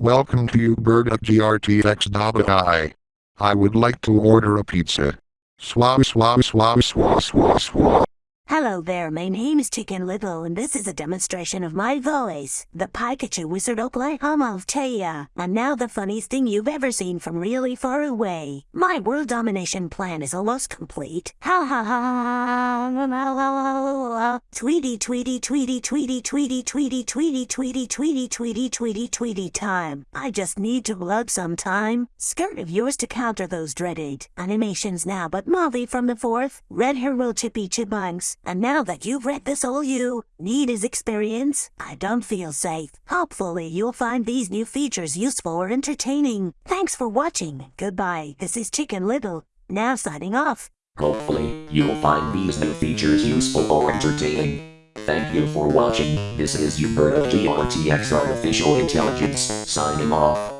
Welcome to you bird of grtx.ai. I would like to order a pizza. Swa swa swa swa swa swa. Hello there, my name is Chicken Little, and this is a demonstration of my voice, the Pikachu Wizard Oklahoma of Taya. And now the funniest thing you've ever seen from really far away. My world domination plan is almost complete. Ha ha ha ha Tweety tweety tweety tweety tweety tweety tweety tweety tweety tweety tweety tweety time. I just need to load some time. Skirt of yours to counter those dreaded animations now, but Molly from the fourth, Red Will Chippy Chipmunks, and now that you've read this all you need is experience, I don't feel safe. Hopefully you'll find these new features useful or entertaining. Thanks for watching. Goodbye. This is Chicken Little. Now signing off. Hopefully, you'll find these new features useful or entertaining. Thank you for watching. This is Uberta GRTX Artificial Intelligence, signing off.